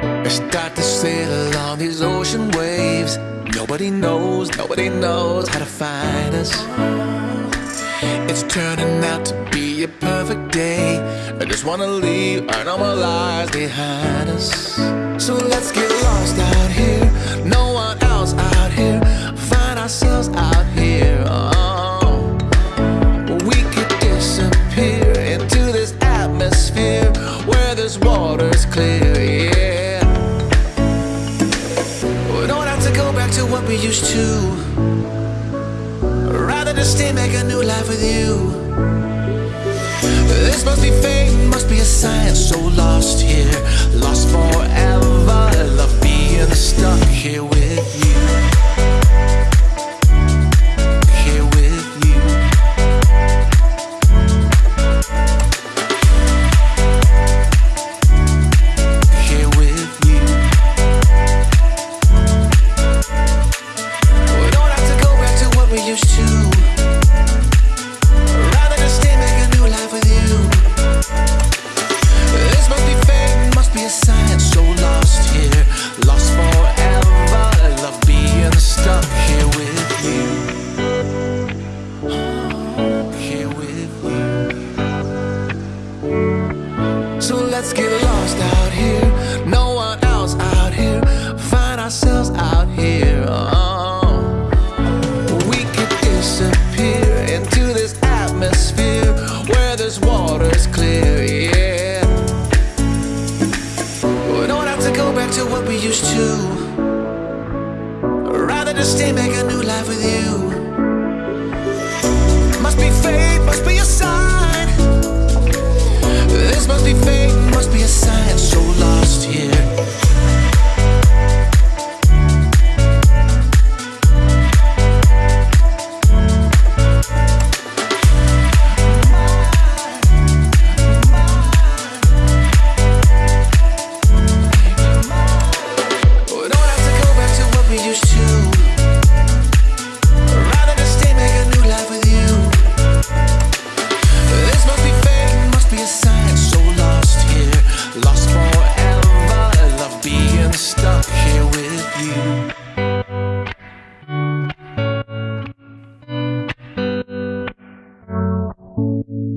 I start to sail along these ocean waves. Nobody knows, nobody knows how to find us. It's turning out to be a perfect day. I just wanna leave our normal lives behind us. So let's get lost out here. No one else out here. Find ourselves out here. Oh. We could disappear into this atmosphere where this water's clear. Used to. Rather just stay, make a new life with you. This must be fate, must be a sign. So lost here, lost forever. So let's get lost out here. No one else out here. Find ourselves out here. Oh. We could disappear into this atmosphere where this water's clear, yeah. We don't have to go back to what we used to. Rather just stay, make a new life with you. you